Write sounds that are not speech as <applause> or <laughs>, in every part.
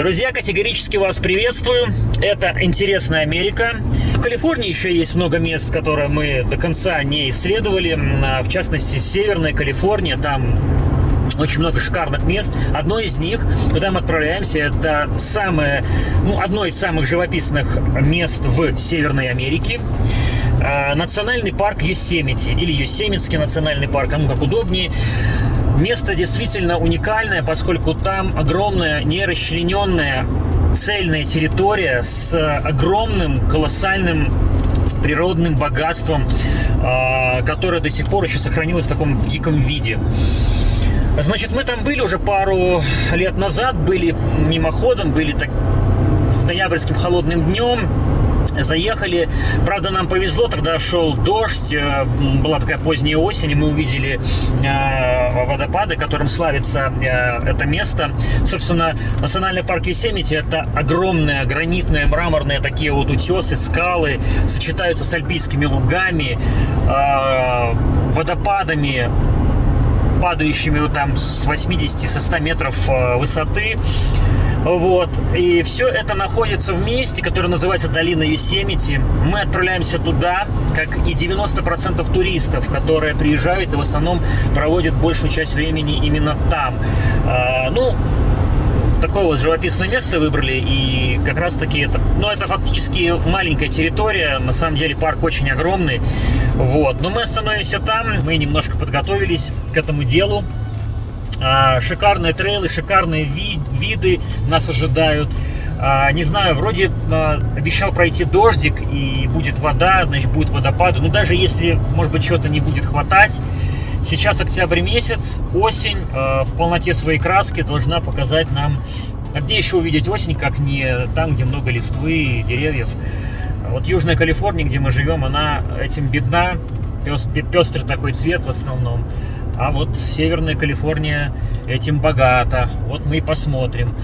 Друзья, категорически вас приветствую. Это «Интересная Америка». В Калифорнии еще есть много мест, которые мы до конца не исследовали. В частности, Северная Калифорния. Там очень много шикарных мест. Одно из них, куда мы отправляемся, это самое, ну, одно из самых живописных мест в Северной Америке. А, национальный парк Юсемити или Юсемитский национальный парк, кому как удобнее. Место действительно уникальное, поскольку там огромная нерасчлененная цельная территория с огромным колоссальным природным богатством, а, которое до сих пор еще сохранилось в таком диком виде. Значит, мы там были уже пару лет назад, были мимоходом, были так ноябрьским холодным днем, Заехали, правда, нам повезло, тогда шел дождь, э, была такая поздняя осень, и мы увидели э, водопады, которым славится э, это место. Собственно, национальный парк Есемити – это огромные гранитные, мраморные такие вот утесы, скалы, сочетаются с альпийскими лугами, водопадами, падающими там с 80 со 100 метров высоты. Вот. И все это находится в месте, которое называется долина Юсемити. Мы отправляемся туда, как и 90% туристов, которые приезжают и в основном проводят большую часть времени именно там. А, ну, такое вот живописное место выбрали, и как раз таки это, ну, это фактически маленькая территория, на самом деле парк очень огромный, вот, но мы остановимся там, мы немножко подготовились к этому делу, шикарные трейлы, шикарные ви виды нас ожидают. А, не знаю, вроде а, обещал пройти дождик и будет вода, значит будет водопад. Но даже если, может быть, чего-то не будет хватать, сейчас октябрь месяц, осень в полноте своей краски должна показать нам, а где еще увидеть осень, как не там, где много листвы и деревьев. Вот Южная Калифорния, где мы живем, она этим бедна, пестрый такой цвет в основном. А вот Северная Калифорния этим богата. Вот мы и посмотрим.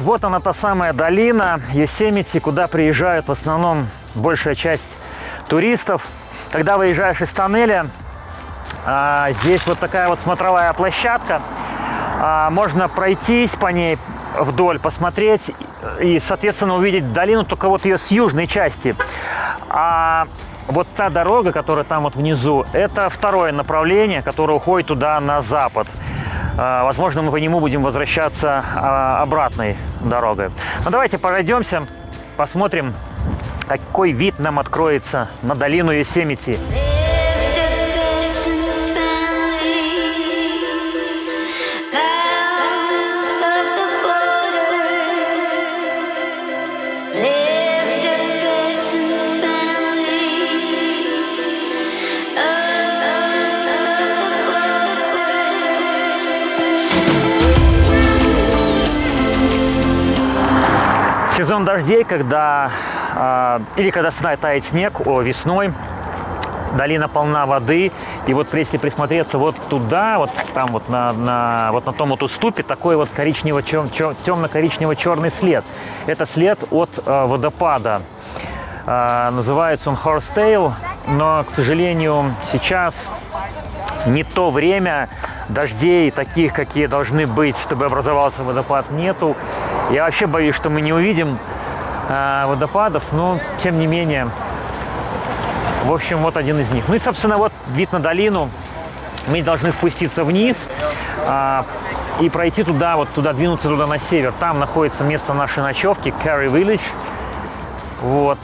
Вот, она та самая долина Есемити, куда приезжают в основном большая часть туристов. Когда выезжаешь из тоннеля, а, здесь вот такая вот смотровая площадка. А, можно пройтись по ней вдоль, посмотреть и, соответственно, увидеть долину, только вот ее с южной части. А вот та дорога, которая там вот внизу, это второе направление, которое уходит туда на запад. А, возможно, мы по нему будем возвращаться а, обратной дорогой. Ну, давайте пройдемся, посмотрим, какой вид нам откроется на долину Есемити. Сезон дождей, когда э, или когда тает снег о, весной, долина полна воды, и вот если присмотреться вот туда, вот там вот на, на, вот на том вот уступе, такой вот коричнево темно-коричнево-черный след. Это след от э, водопада. Э, называется он Horsetail, но, к сожалению, сейчас не то время, дождей таких, какие должны быть, чтобы образовался водопад, нету. Я вообще боюсь, что мы не увидим э, водопадов, но тем не менее В общем, вот один из них. Ну и, собственно, вот вид на долину. Мы должны спуститься вниз а, и пройти туда, вот туда, двинуться туда на север. Там находится место нашей ночевки, Carry Village. Вот.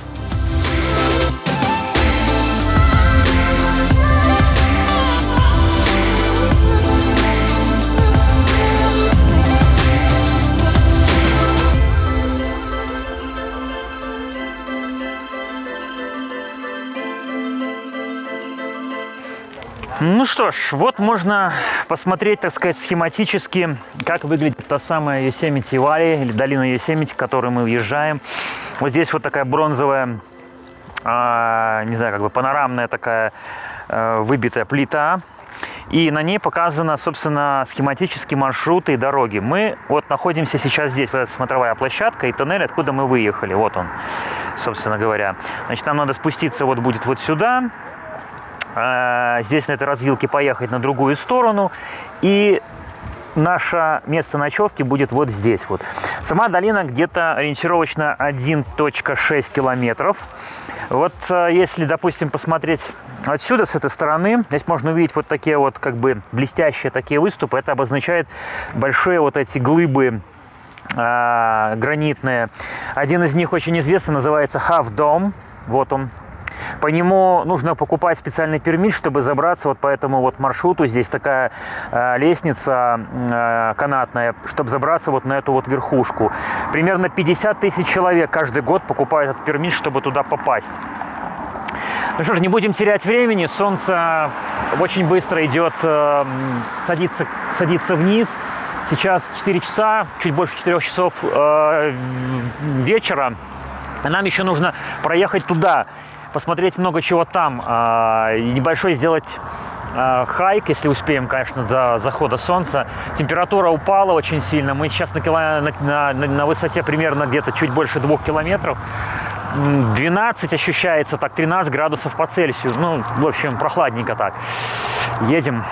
Что ж, вот можно посмотреть, так сказать, схематически, как выглядит та самая Yosemite Valley, или долина Yosemite, в которую мы въезжаем. Вот здесь вот такая бронзовая, э, не знаю, как бы панорамная такая э, выбитая плита. И на ней показано, собственно, схематические маршруты и дороги. Мы вот находимся сейчас здесь, вот эта смотровая площадка и тоннель, откуда мы выехали. Вот он, собственно говоря. Значит, нам надо спуститься вот будет вот сюда, здесь на этой развилке поехать на другую сторону. И наше место ночевки будет вот здесь вот. Сама долина где-то ориентировочно 1.6 километров. Вот э, если, допустим, посмотреть отсюда, с этой стороны, здесь можно увидеть вот такие вот как бы блестящие такие выступы. Это обозначает большие вот эти глыбы э, гранитные. Один из них очень известный, называется Half Dome. Вот он, по нему нужно покупать специальный пермит, чтобы забраться вот по этому вот маршруту. Здесь такая э, лестница э, канатная, чтобы забраться вот на эту вот верхушку. Примерно 50 тысяч человек каждый год покупают этот пермит, чтобы туда попасть. Ну что ж, не будем терять времени. Солнце очень быстро идет, э, садится, садится вниз. Сейчас 4 часа, чуть больше 4 часов э, вечера. Нам еще нужно проехать туда посмотреть много чего там, а, и небольшой сделать а, хайк, если успеем, конечно, до захода солнца. Температура упала очень сильно. Мы сейчас на, на, на, на высоте примерно где-то чуть больше двух километров. 12 ощущается, так 13 градусов по Цельсию. Ну, в общем, прохладненько так. Едем.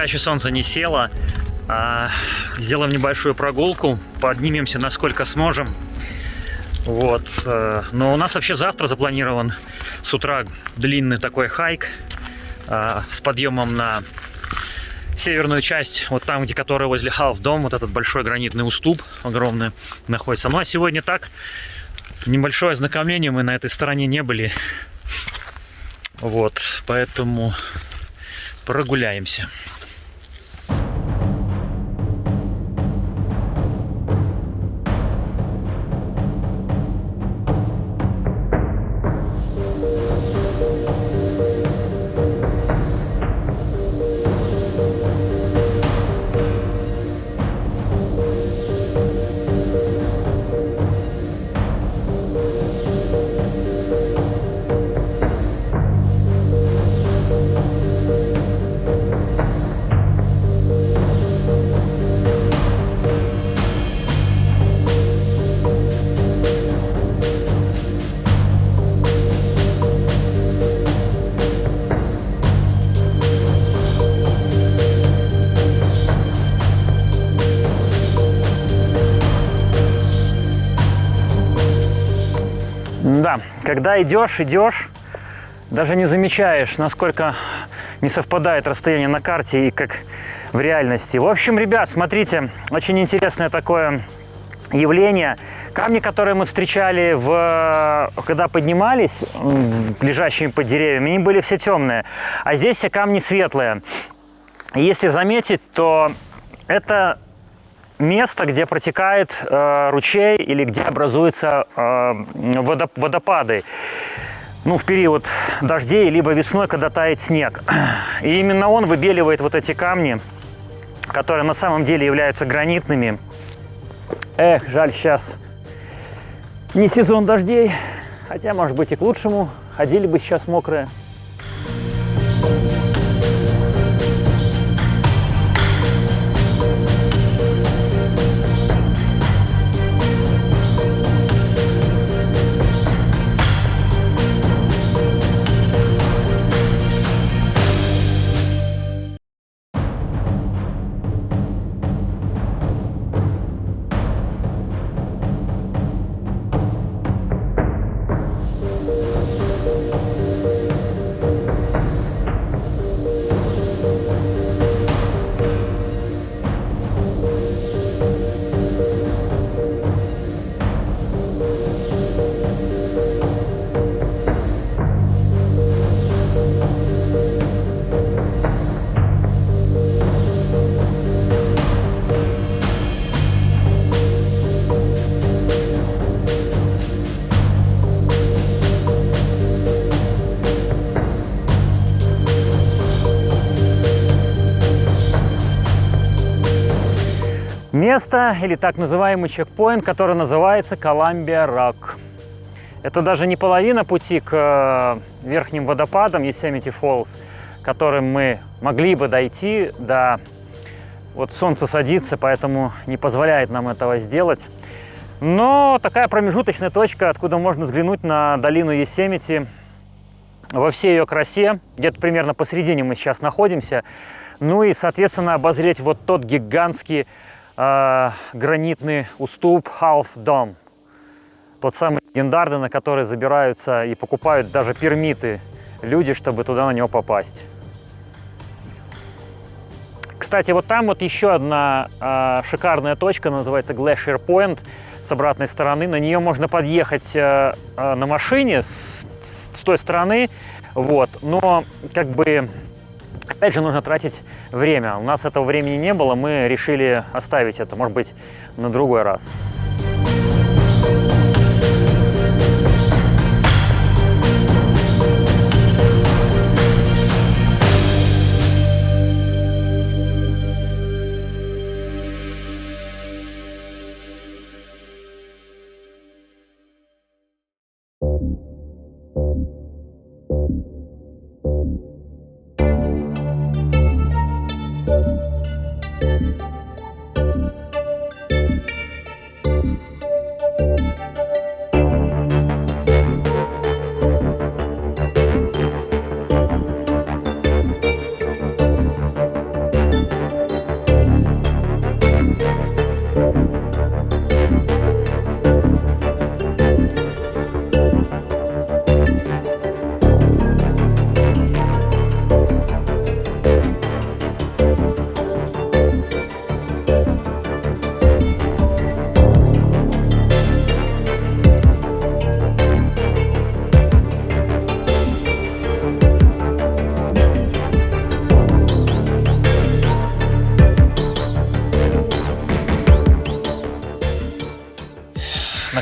Пока еще солнце не село, а, сделаем небольшую прогулку, поднимемся насколько сможем. Вот. Э, но у нас вообще завтра запланирован с утра длинный такой хайк а, с подъемом на северную часть, вот там, где которая возле Half Дом, вот этот большой гранитный уступ огромный находится. Ну а сегодня так, небольшое ознакомление, мы на этой стороне не были. Вот, поэтому прогуляемся. Да, когда идешь, идешь, даже не замечаешь, насколько не совпадает расстояние на карте и как в реальности. В общем, ребят, смотрите, очень интересное такое явление. Камни, которые мы встречали, в, когда поднимались, лежащими под деревьями, они были все темные. А здесь все камни светлые. Если заметить, то это место, где протекает э, ручей или где образуются э, водопады. Ну, в период дождей, либо весной, когда тает снег. И именно он выбеливает вот эти камни, которые на самом деле являются гранитными. Эх, жаль, сейчас не сезон дождей, хотя, может быть, и к лучшему. Ходили бы сейчас мокрые. Место или так называемый чекпоинт, который называется Коламбия Рак. Это даже не половина пути к э, верхним водопадам Yosemite Falls, которым мы могли бы дойти до... Вот солнце садится, поэтому не позволяет нам этого сделать. Но такая промежуточная точка, откуда можно взглянуть на долину Есемити во всей ее красе. Где-то примерно посередине мы сейчас находимся. Ну и, соответственно, обозреть вот тот гигантский э, гранитный уступ Half Dome. Тот самый легендарный, на который забираются и покупают даже пермиты люди, чтобы туда на него попасть. Кстати, вот там вот еще одна э, шикарная точка, называется Glacier Point, с обратной стороны. На нее можно подъехать э, э, на машине с, с той стороны, вот. Но как бы Опять же, нужно тратить время. У нас этого времени не было, мы решили оставить это, может быть, на другой раз.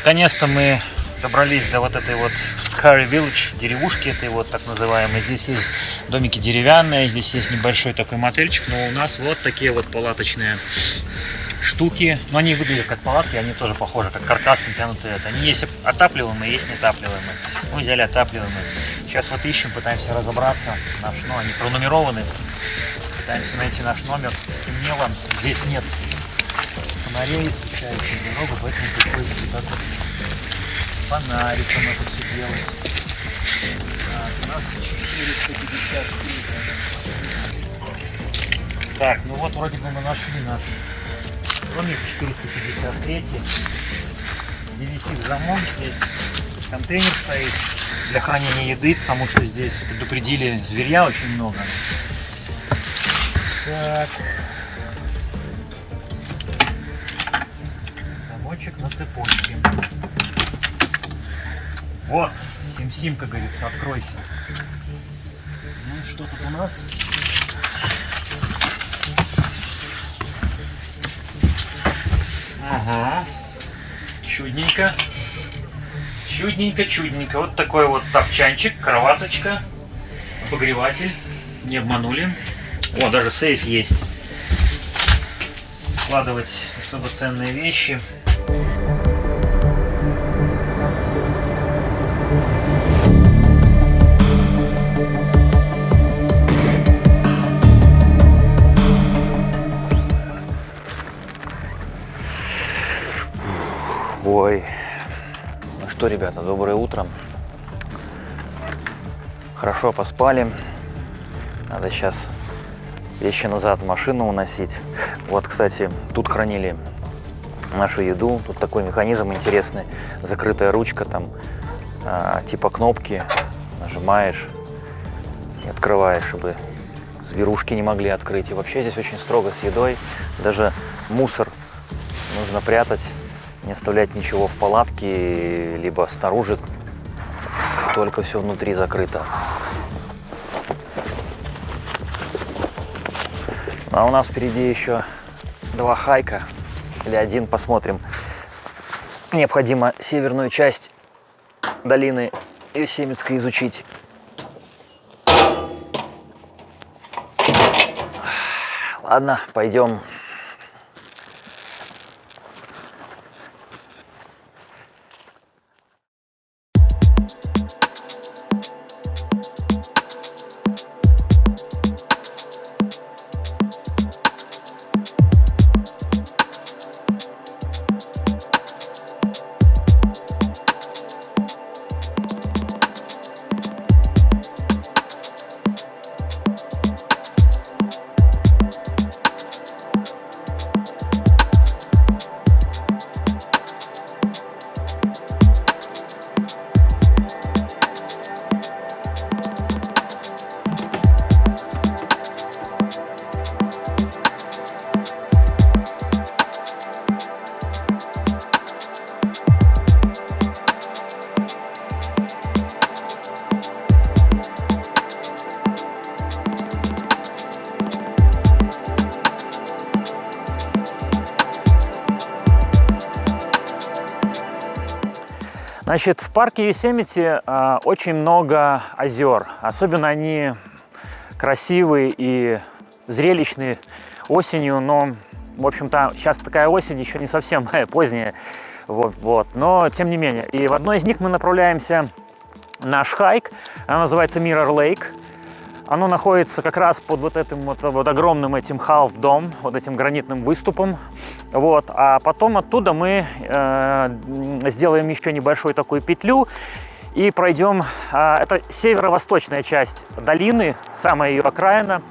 Наконец-то мы добрались до вот этой вот Curry Village, деревушки этой вот так называемой. Здесь есть домики деревянные, здесь есть небольшой такой мотельчик, но у нас вот такие вот палаточные штуки. Но они выглядят как палатки, они тоже похожи, как каркас натянутые. Они есть отапливаемые, есть неотапливаемые. Мы взяли отапливаемые. Сейчас вот ищем, пытаемся разобраться. Наш, ну, они пронумерованы. Пытаемся найти наш номер. Темнело. Здесь нет фонарей, освещающих дорогу, поэтому приходится вот так вот фонариком это все делать. Так, у нас 450 Так, ну вот вроде бы мы нашли наш домик 453. Здесь висит замок, здесь контейнер стоит для хранения еды, потому что здесь предупредили зверя очень много. Так. Вот, Сим-Сим, как говорится, откройся. Ну, что тут у нас? Ага. Чудненько. Чудненько, чудненько. Вот такой вот топчанчик, кроваточка, обогреватель. Не обманули. О, даже сейф есть. Складывать особо ценные вещи. Ребята, доброе утро. Хорошо поспали. Надо сейчас вещи назад в машину уносить. Вот, кстати, тут хранили нашу еду. Тут такой механизм интересный. Закрытая ручка, там а, типа кнопки. Нажимаешь и открываешь, чтобы зверушки не могли открыть. И вообще здесь очень строго с едой. Даже мусор нужно прятать не оставлять ничего в палатке, либо снаружи, только все внутри закрыто. А у нас впереди еще два хайка, или один, посмотрим. Необходимо северную часть долины Есемицкой изучить. Ладно, пойдем Значит, в парке Юсемити э, очень много озер. Особенно они красивые и зрелищные осенью, но, в общем-то, сейчас такая осень еще не совсем <laughs> поздняя, вот, вот, но тем не менее. И в одной из них мы направляемся наш хайк, она называется Mirror Lake. Оно находится как раз под вот этим вот, вот огромным этим half-дом, вот этим гранитным выступом. Вот. А потом оттуда мы э, сделаем еще небольшую такую петлю и пройдем, э, это северо-восточная часть долины, самая ее окраина.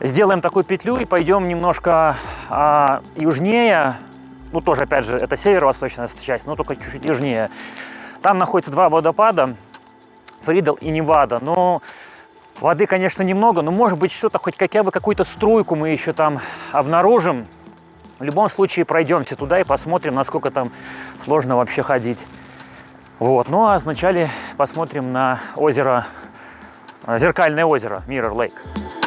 Сделаем такую петлю и пойдем немножко э, южнее, ну тоже опять же это северо-восточная часть, но только чуть-чуть южнее. Там находится два водопада, Фридл и Невада, но Воды, конечно, немного, но может быть что-то, хоть хотя бы какую-то струйку мы еще там обнаружим. В любом случае пройдемте туда и посмотрим, насколько там сложно вообще ходить. Вот. Ну а вначале посмотрим на озеро, зеркальное озеро Mirror Lake.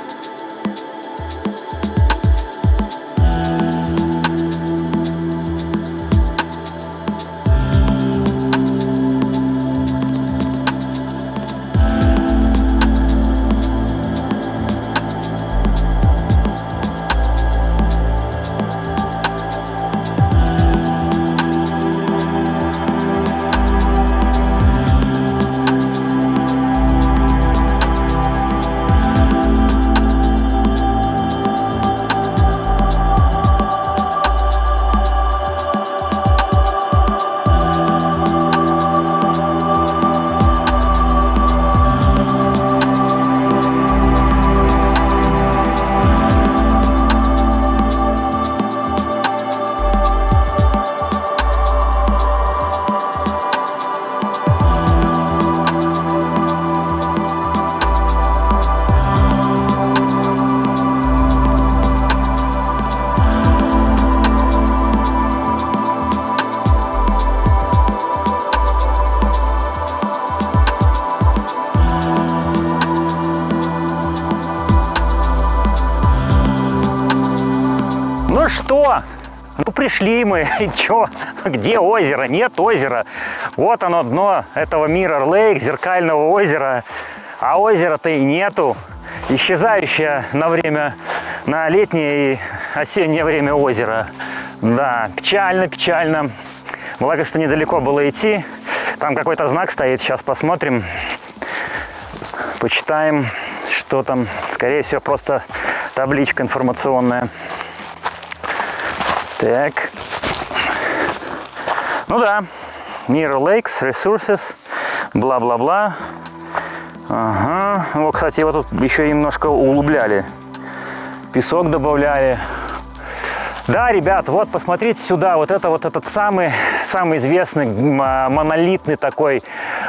Пришли мы, <laughs> и чё? Где озеро? Нет озера. Вот оно, дно этого Mirror Lake, зеркального озера. А озера-то и нету. Исчезающее на время, на летнее и осеннее время озеро. Да, печально, печально. Благо, что недалеко было идти. Там какой-то знак стоит, сейчас посмотрим. Почитаем, что там. Скорее всего, просто табличка информационная. Так. Ну да. Mirror Lakes, Resources, бла-бла-бла. Ага. Вот, кстати, его тут еще немножко углубляли. Песок добавляли. Да, ребят, вот посмотрите сюда, вот это вот этот самый, самый известный монолитный такой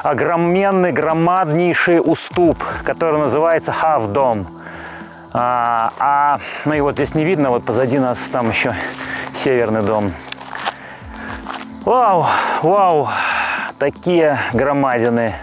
огроменный, громаднейший уступ, который называется Dome. А, а, ну и вот здесь не видно, вот позади нас там еще северный дом. Вау, вау, такие громадины.